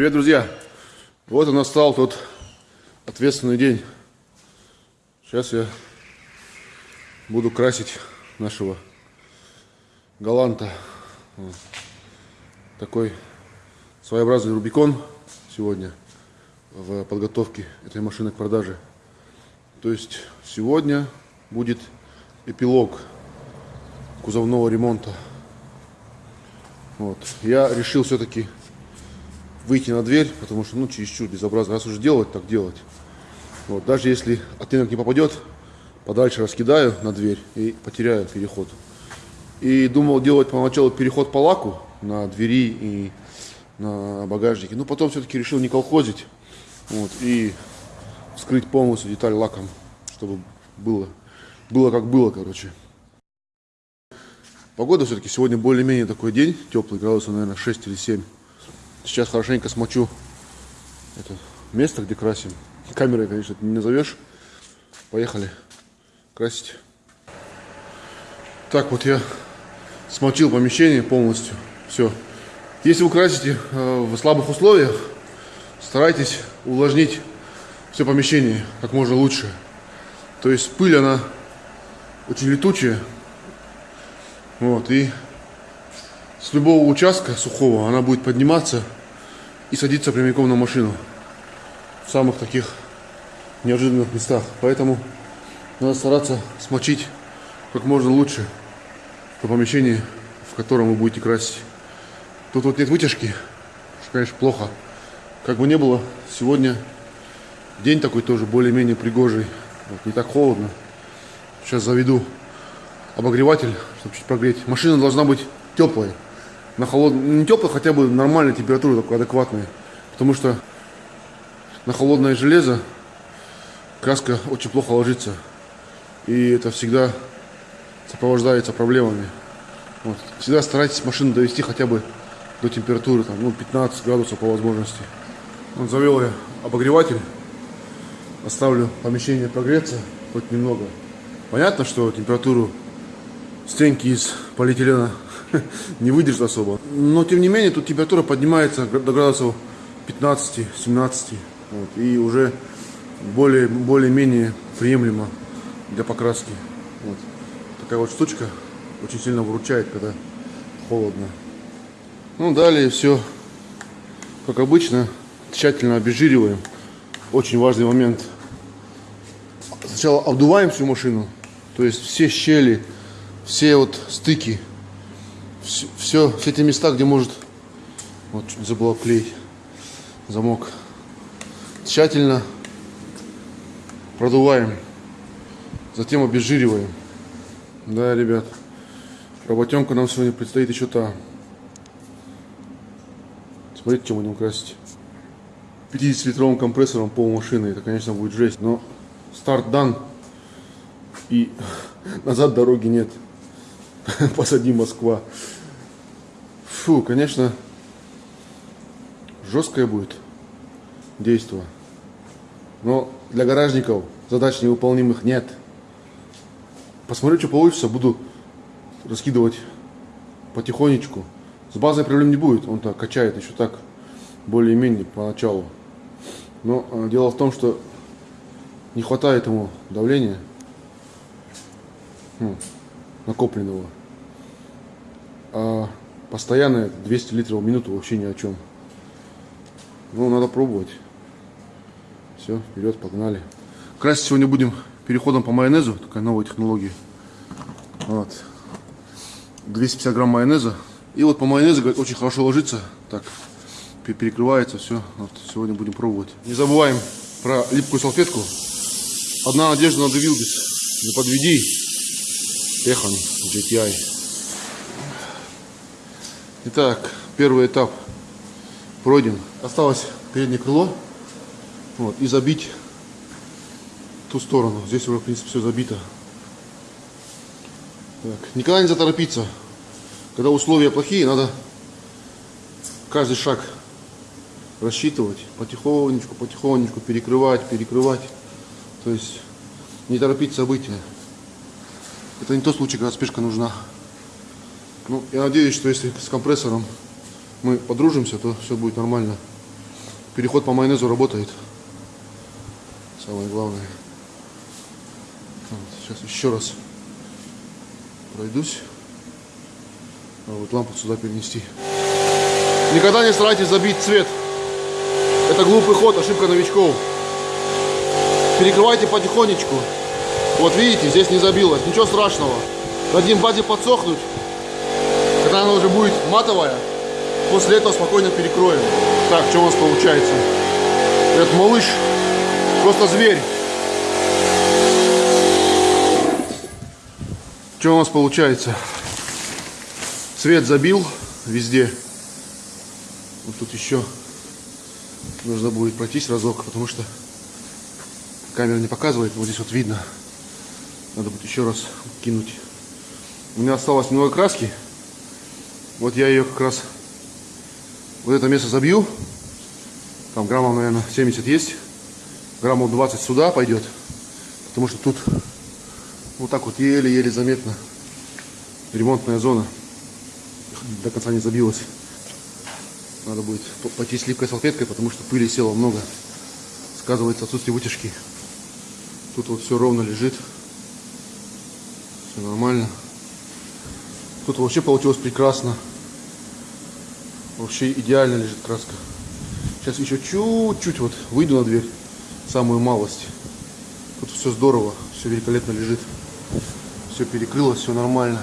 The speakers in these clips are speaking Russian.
Привет, друзья! Вот и настал тот ответственный день. Сейчас я буду красить нашего галанта. Вот. Такой своеобразный Рубикон сегодня в подготовке этой машины к продаже. То есть сегодня будет эпилог кузовного ремонта. Вот. Я решил все-таки выйти на дверь, потому что, ну, чересчур безобразно. Раз уже делать, так делать. Вот. Даже если оттенок не попадет, подальше раскидаю на дверь и потеряю переход. И думал делать поначалу переход по лаку на двери и на багажнике. Но потом все-таки решил не колхозить. Вот, и вскрыть полностью деталь лаком, чтобы было, было как было, короче. Погода все-таки сегодня более-менее такой день, теплый, градусов, наверное, 6 или 7. Сейчас хорошенько смочу это место, где красим. Камерой, конечно, не назовешь. Поехали красить. Так, вот я смочил помещение полностью. Все. Если вы красите э, в слабых условиях, старайтесь увлажнить все помещение как можно лучше. То есть пыль, она очень летучая. Вот, и с любого участка сухого она будет подниматься и садиться прямиком на машину в самых таких неожиданных местах. Поэтому надо стараться смочить как можно лучше то помещение, в котором вы будете красить. Тут вот нет вытяжки, что, конечно, плохо. Как бы не было, сегодня день такой тоже более-менее пригожий. Вот, не так холодно. Сейчас заведу обогреватель, чтобы чуть прогреть. Машина должна быть теплая на холодную, не теплая, хотя бы нормальная температура, такой адекватная. Потому что на холодное железо краска очень плохо ложится. И это всегда сопровождается проблемами. Вот. Всегда старайтесь машину довести хотя бы до температуры там, ну, 15 градусов по возможности. Вот завел я обогреватель. Оставлю помещение прогреться хоть немного. Понятно, что температуру стенки из полиэтилена не выдержит особо. Но тем не менее, тут температура поднимается до градусов 15-17. Вот, и уже более, более-менее приемлемо для покраски. Вот. Такая вот штучка очень сильно выручает, когда холодно. Ну, далее все, как обычно, тщательно обезжириваем. Очень важный момент. Сначала обдуваем всю машину, то есть все щели, все вот стыки все, все, все эти места, где может, вот чуть забыл клеить замок, тщательно продуваем, затем обезжириваем. Да, ребят, работенка нам сегодня предстоит еще та. Смотрите, чем будем красить. 50-литровым компрессором пол машины, это, конечно, будет жесть, но старт дан, и назад дороги нет. Посади Москва. Фу, конечно, жесткое будет действие. Но для гаражников задач невыполнимых нет. Посмотрю, что получится, буду раскидывать потихонечку. С базой проблем не будет, он так качает еще так, более-менее поначалу. Но э, дело в том, что не хватает ему давления ну, накопленного. А постоянно 200 литров в минуту вообще ни о чем. Ну, надо пробовать. Все, вперед, погнали. Красить сегодня будем переходом по майонезу, такая новая технология. Вот. 250 грамм майонеза. И вот по майонезу очень хорошо ложится. Так, перекрывается все. Вот, сегодня будем пробовать. Не забываем про липкую салфетку. Одна надежда на Девилбис. Не подведи. Техан GTI. Итак, первый этап пройден. Осталось переднее крыло вот, и забить ту сторону. Здесь уже, в принципе, все забито. Так, никогда не заторопиться. Когда условия плохие, надо каждый шаг рассчитывать. Потихонечку, потихонечку перекрывать, перекрывать. То есть не торопить события. Это не тот случай, когда спешка нужна. Ну, я надеюсь, что если с компрессором мы подружимся, то все будет нормально. переход по майонезу работает. Самое главное. Вот, Сейчас еще раз пройдусь. А вот лампу сюда перенести. Никогда не старайтесь забить цвет. Это глупый ход, ошибка новичков. Перекрывайте потихонечку. Вот видите, здесь не забилось. Ничего страшного. Дадим базе подсохнуть. Когда она уже будет матовая, после этого спокойно перекроем. Так, что у нас получается? Этот малыш просто зверь. Что у нас получается? Цвет забил везде. Вот тут еще нужно будет пройтись разок, потому что камера не показывает. Вот здесь вот видно. Надо будет еще раз кинуть. У меня осталось много краски. Вот я ее как раз вот это место забью. Там граммов, наверное, 70 есть. Граммов 20 сюда пойдет. Потому что тут вот так вот еле-еле заметно ремонтная зона. До конца не забилась. Надо будет по- пойти с липкой салфеткой, потому что пыли село много. Сказывается отсутствие вытяжки. Тут вот все ровно лежит. Все нормально. Тут вообще получилось прекрасно. Вообще идеально лежит краска. Сейчас еще чуть-чуть вот выйду на дверь. Самую малость. Тут все здорово. Все великолепно лежит. Все перекрылось, все нормально.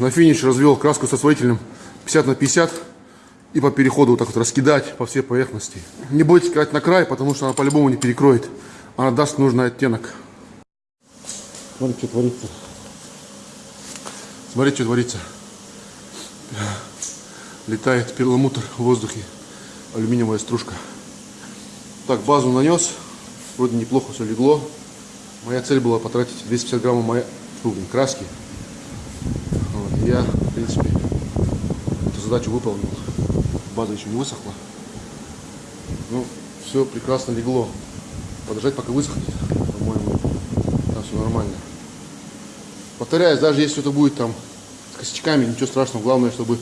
На финиш развел краску со освоителем 50 на 50 и по переходу вот так вот раскидать по всей поверхности. Не бойтесь кидать на край, потому что она по-любому не перекроет. Она даст нужный оттенок. Смотри, что творится. Смотри, что творится. Летает перламутр в воздухе. Алюминиевая стружка. Так, базу нанес. Вроде неплохо все легло. Моя цель была потратить 250 граммов моей краски. Вот, я, в принципе, эту задачу выполнил. База еще не высохла. Ну, все прекрасно легло. Подождать, пока высохнет, по-моему, там все нормально. Повторяюсь, даже если это будет там с косячками, ничего страшного. Главное, чтобы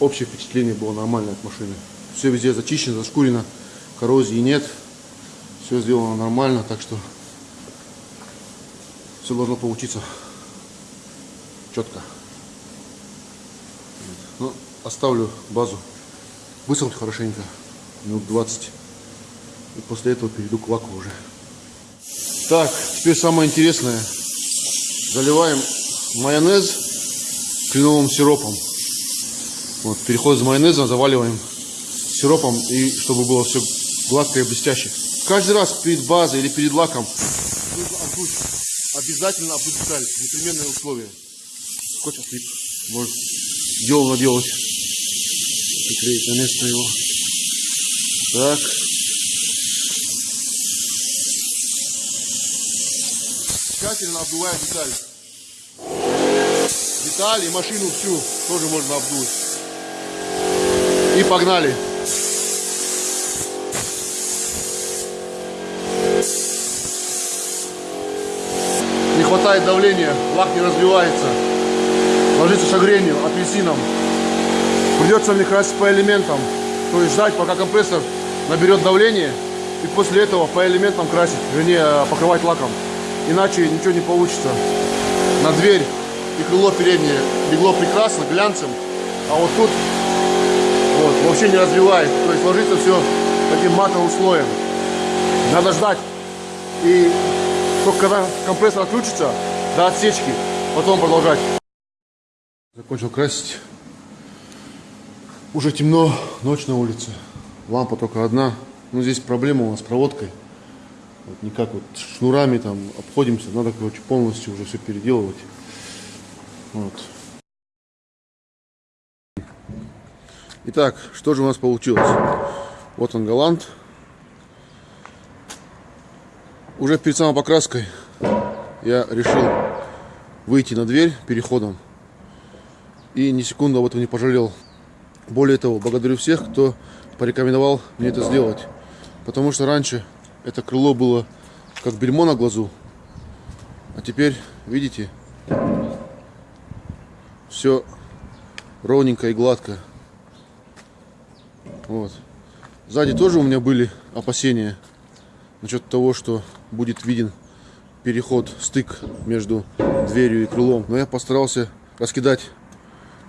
общее впечатление было нормальное от машины. Все везде зачищено, зашкурено, коррозии нет. Все сделано нормально, так что все должно получиться четко. Ну, оставлю базу высохнуть хорошенько, минут 20. И после этого перейду к лаку уже. Так, теперь самое интересное. Заливаем майонез кленовым сиропом. Вот, переход из майонеза заваливаем сиропом, и чтобы было все гладкое и блестяще. Каждый раз перед базой или перед лаком нужно обдуть. Обязательно обдуть деталь. Непременное условие. Скотч отлип. Может, делал наделать. Приклеить на место его. Так. Тщательно обдувая деталь. Деталь машину всю тоже можно обдуть. И погнали. Не хватает давления, лак не развивается. Ложится шагренью, апельсином. Придется мне красить по элементам. То есть ждать, пока компрессор наберет давление. И после этого по элементам красить, вернее покрывать лаком. Иначе ничего не получится. На дверь и крыло переднее легло прекрасно, глянцем. А вот тут вот, вообще не развивает. То есть ложится все таким матовым слоем. Надо ждать. И только когда компрессор отключится до отсечки, потом продолжать. Закончил красить. Уже темно, ночь на улице. Лампа только одна. Ну, здесь проблема у нас с проводкой. Вот никак вот шнурами там обходимся. Надо, короче, полностью уже все переделывать. Вот. Итак, что же у нас получилось? Вот он галант. Уже перед самой покраской я решил выйти на дверь переходом. И ни секунду об этом не пожалел. Более того, благодарю всех, кто порекомендовал мне это сделать. Потому что раньше это крыло было как бельмо на глазу. А теперь, видите, все ровненько и гладко. Вот. Сзади тоже у меня были опасения насчет того, что будет виден переход, стык между дверью и крылом. Но я постарался раскидать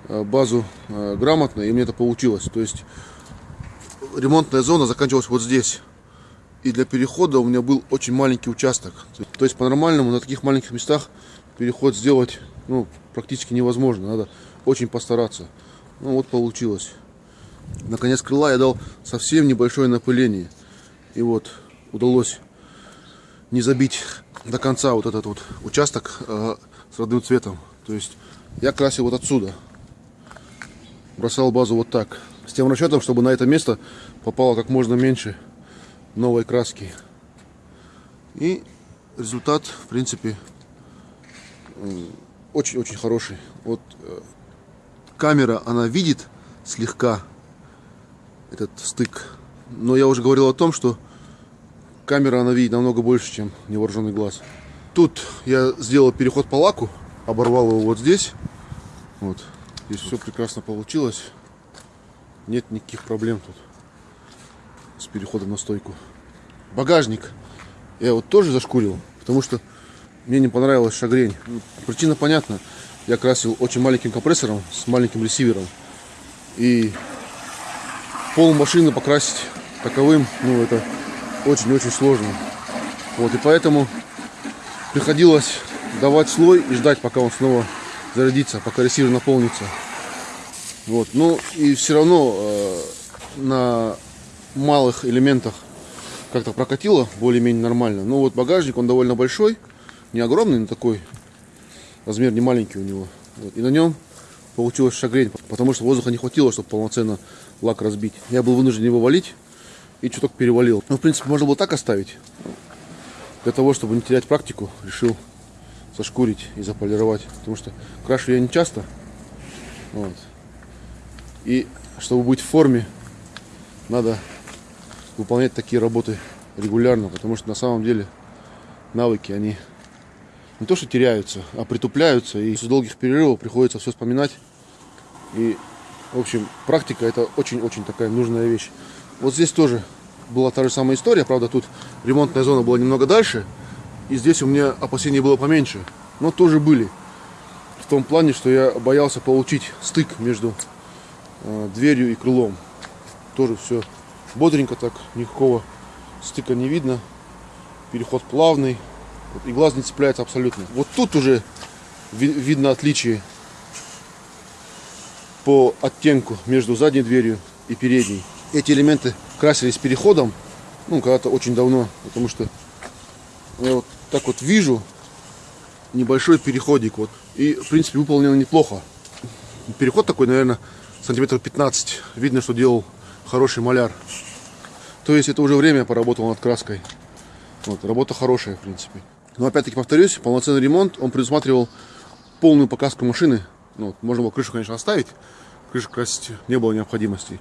э, базу э, грамотно, и мне это получилось. То есть ремонтная зона заканчивалась вот здесь. И для перехода у меня был очень маленький участок. То есть по-нормальному на таких маленьких местах переход сделать ну, практически невозможно. Надо очень постараться. Ну вот получилось. Наконец крыла я дал совсем небольшое напыление. И вот удалось не забить до конца вот этот вот участок э, с родным цветом. То есть я красил вот отсюда. Бросал базу вот так. С тем расчетом, чтобы на это место попало как можно меньше новой краски. И результат, в принципе, очень-очень хороший. Вот э, камера, она видит слегка этот стык. Но я уже говорил о том, что камера, она видит намного больше, чем невооруженный глаз. Тут я сделал переход по лаку, оборвал его вот здесь. Вот. Здесь все прекрасно получилось. Нет никаких проблем тут с переходом на стойку. Багажник я вот тоже зашкурил, потому что мне не понравилась шагрень. Причина понятна. Я красил очень маленьким компрессором с маленьким ресивером. И пол машины покрасить таковым, ну это очень-очень сложно. Вот, и поэтому приходилось давать слой и ждать, пока он снова зарядится, пока ресивер наполнится. Вот, ну и все равно э, на малых элементах как-то прокатило более-менее нормально. Но вот багажник, он довольно большой, не огромный, но такой размер не маленький у него. Вот, и на нем получилось шагрень, потому что воздуха не хватило, чтобы полноценно лак разбить. Я был вынужден его валить и чуток перевалил. Ну, в принципе, можно было так оставить. Для того, чтобы не терять практику, решил сошкурить и заполировать. Потому что крашу я не часто. Вот. И чтобы быть в форме, надо выполнять такие работы регулярно, потому что на самом деле навыки, они не то что теряются, а притупляются, и из долгих перерывов приходится все вспоминать. И, в общем, практика это очень-очень такая нужная вещь. Вот здесь тоже была та же самая история, правда, тут ремонтная зона была немного дальше, и здесь у меня опасений было поменьше, но тоже были. В том плане, что я боялся получить стык между э, дверью и крылом. Тоже все бодренько так, никакого стыка не видно. Переход плавный, и глаз не цепляется абсолютно. Вот тут уже ви видно отличие по оттенку между задней дверью и передней эти элементы красились переходом, ну, когда-то очень давно, потому что я вот так вот вижу небольшой переходик, вот, и, в принципе, выполнено неплохо. Переход такой, наверное, сантиметров 15, видно, что делал хороший маляр. То есть это уже время поработал над краской. Вот, работа хорошая, в принципе. Но опять-таки повторюсь, полноценный ремонт, он предусматривал полную покраску машины. Ну, вот, можно было крышу, конечно, оставить, крышу красить не было необходимости.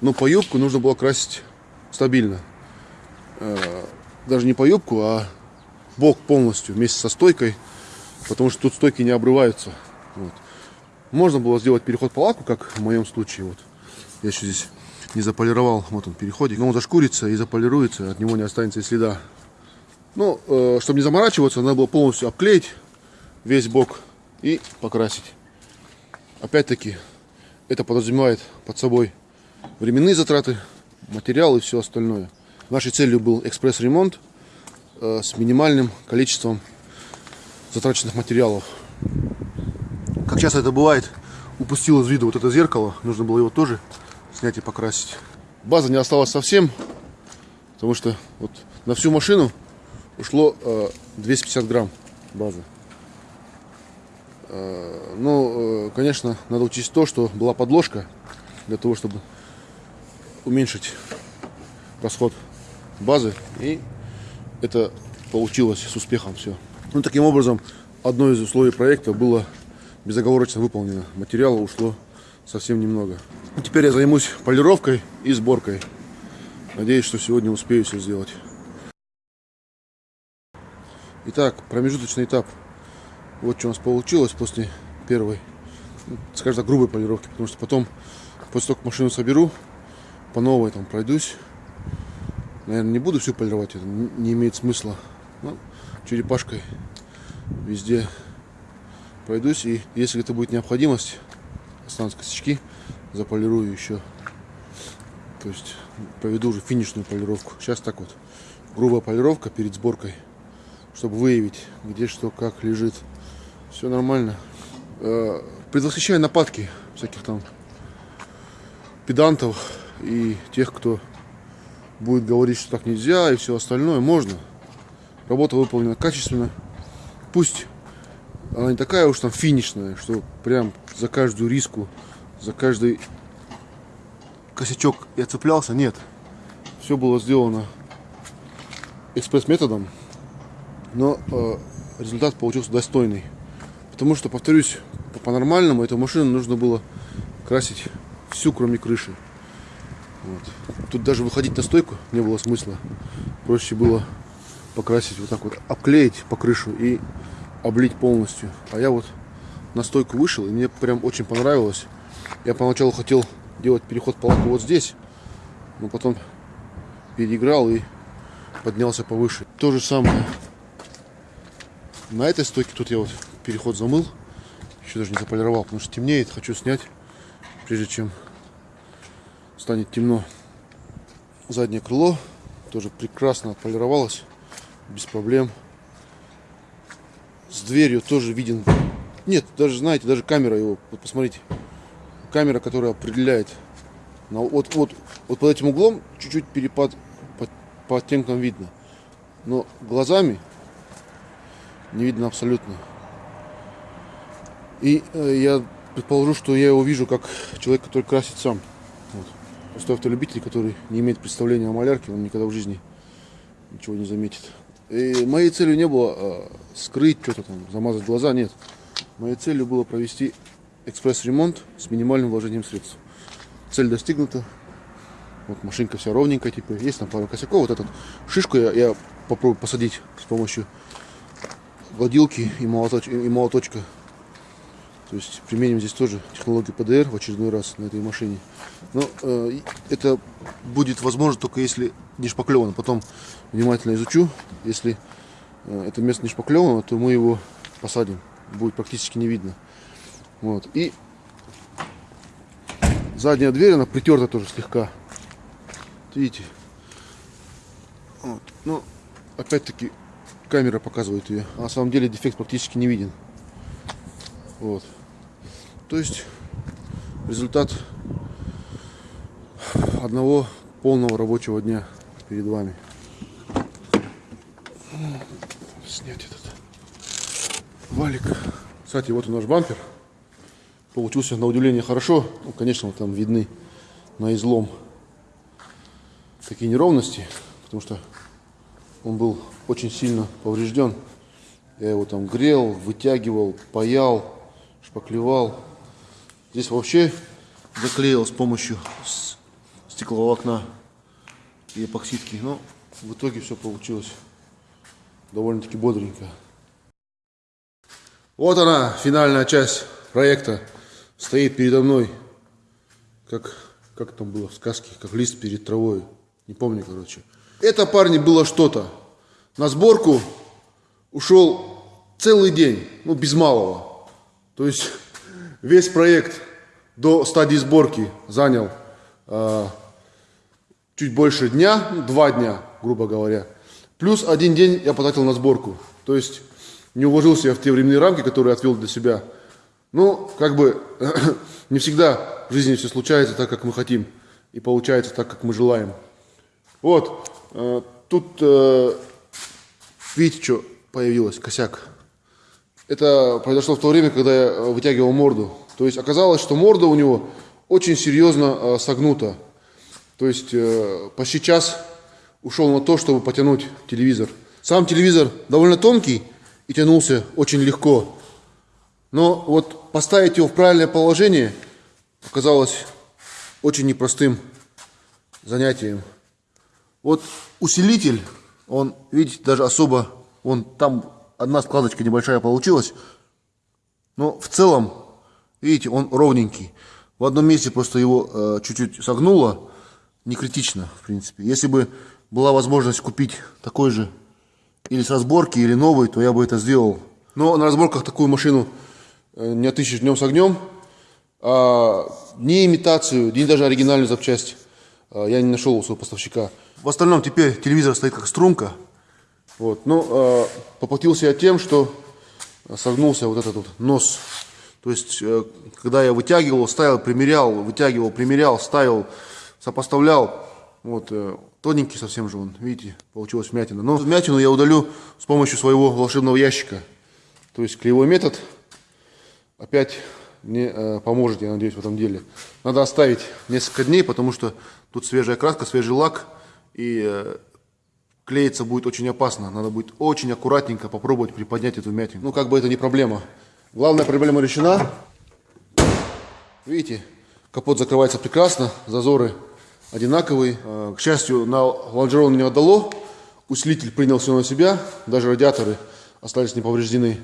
Но по юбку нужно было красить стабильно. Э, даже не по юбку, а бок полностью вместе со стойкой. Потому что тут стойки не обрываются. Вот. Можно было сделать переход по лаку, как в моем случае. Вот. Я еще здесь не заполировал. Вот он переходик. Но он зашкурится и заполируется. От него не останется и следа. Ну, э, чтобы не заморачиваться, надо было полностью обклеить весь бок и покрасить. Опять-таки, это подразумевает под собой временные затраты, материал и все остальное. Нашей целью был экспресс-ремонт э, с минимальным количеством затраченных материалов. Как часто это бывает, упустил из виду вот это зеркало, нужно было его тоже снять и покрасить. База не осталась совсем, потому что вот на всю машину ушло э, 250 грамм базы. Э, ну, э, конечно, надо учесть то, что была подложка для того, чтобы уменьшить расход базы. И это получилось с успехом все. Ну, таким образом, одно из условий проекта было безоговорочно выполнено. Материала ушло совсем немного. Теперь я займусь полировкой и сборкой. Надеюсь, что сегодня успею все сделать. Итак, промежуточный этап. Вот что у нас получилось после первой, ну, скажем так, грубой полировки. Потому что потом, после того, как машину соберу, по новой там пройдусь. Наверное, не буду всю полировать, это не имеет смысла. Ну, черепашкой везде пройдусь. И если это будет необходимость, останутся косячки, заполирую еще. То есть поведу уже финишную полировку. Сейчас так вот. Грубая полировка перед сборкой, чтобы выявить, где что, как лежит. Все нормально. Э, предвосхищаю нападки всяких там педантов и тех, кто будет говорить, что так нельзя и все остальное. Можно. Работа выполнена качественно. Пусть она не такая уж там финишная, что прям за каждую риску, за каждый косячок я цеплялся. Нет. Все было сделано экспресс-методом, но э, результат получился достойный. Потому что, повторюсь, по-нормальному эту машину нужно было красить всю, кроме крыши. Вот. Тут даже выходить на стойку не было смысла. Проще было покрасить вот так вот, обклеить по крышу и облить полностью. А я вот на стойку вышел, и мне прям очень понравилось. Я поначалу хотел делать переход по лаку вот здесь, но потом переиграл и поднялся повыше. То же самое на этой стойке. Тут я вот переход замыл, еще даже не заполировал, потому что темнеет. Хочу снять, прежде чем станет темно. Заднее крыло тоже прекрасно отполировалось, без проблем. С дверью тоже виден. Нет, даже знаете, даже камера его. Вот посмотрите, камера, которая определяет. Вот, вот, вот под этим углом чуть-чуть перепад по, по оттенкам видно. Но глазами не видно абсолютно. И э, я предположу, что я его вижу как человек, который красит сам. Вот. Просто автолюбитель, который не имеет представления о малярке, он никогда в жизни ничего не заметит. И моей целью не было э, скрыть что-то там, замазать глаза, нет. Моей целью было провести экспресс-ремонт с минимальным вложением средств. Цель достигнута. Вот машинка вся ровненькая, типа, есть там пару косяков. Вот этот шишку я, я попробую посадить с помощью гладилки и, молоточ, и молоточка. То есть применим здесь тоже технологию ПДР в очередной раз на этой машине. Но э, это будет возможно только если не шпаклевано. Потом внимательно изучу. Если э, это место не шпаклевано, то мы его посадим. Будет практически не видно. Вот. И задняя дверь, она притерта тоже слегка. Видите? Вот. Ну, опять-таки, камера показывает ее. А на самом деле дефект практически не виден. Вот. То есть результат одного полного рабочего дня перед вами. Снять этот валик. Кстати, вот и наш бампер. Получился на удивление хорошо. Ну, конечно, там видны на излом такие неровности, потому что он был очень сильно поврежден. Я его там грел, вытягивал, паял, шпаклевал. Здесь вообще заклеил с помощью стеклового окна и эпоксидки. Но в итоге все получилось довольно-таки бодренько. Вот она, финальная часть проекта. Стоит передо мной, как, как там было в сказке, как лист перед травой. Не помню, короче. Это, парни, было что-то. На сборку ушел целый день, ну, без малого. То есть весь проект до стадии сборки занял э, чуть больше дня, ну, два дня, грубо говоря. Плюс один день я потратил на сборку. То есть не уложился я в те временные рамки, которые отвел для себя. Ну, как бы не всегда в жизни все случается так, как мы хотим. И получается так, как мы желаем. Вот, тут, э, видите, что появилось, косяк. Это произошло в то время, когда я э, вытягивал морду. То есть оказалось, что морда у него очень серьезно э, согнута. То есть э, почти час ушел на то, чтобы потянуть телевизор. Сам телевизор довольно тонкий и тянулся очень легко. Но вот поставить его в правильное положение оказалось очень непростым занятием. Вот усилитель, он, видите, даже особо, он там одна складочка небольшая получилась. Но в целом, видите, он ровненький. В одном месте просто его э, чуть-чуть э, согнуло, не критично, в принципе. Если бы была возможность купить такой же или с разборки, или новый, то я бы это сделал. Но на разборках такую машину э, не отыщешь днем с огнем. А ни имитацию, ни даже оригинальную запчасть а, я не нашел у своего поставщика. В остальном теперь телевизор стоит как струнка. Вот. Но э, поплатился я тем, что согнулся вот этот вот нос. То есть, э, когда я вытягивал, ставил, примерял, вытягивал, примерял, ставил, сопоставлял, вот, э, тоненький совсем же он, видите, получилась вмятина. Но вмятину я удалю с помощью своего волшебного ящика. То есть, кривой метод опять мне э, поможет, я надеюсь, в этом деле. Надо оставить несколько дней, потому что тут свежая краска, свежий лак, и э, клеиться будет очень опасно. Надо будет очень аккуратненько попробовать приподнять эту вмятину. Ну, как бы это не проблема. Главная проблема решена. Видите, капот закрывается прекрасно, зазоры одинаковые. Э, к счастью, на лонжерон не отдало. Усилитель принял все на себя, даже радиаторы остались не повреждены.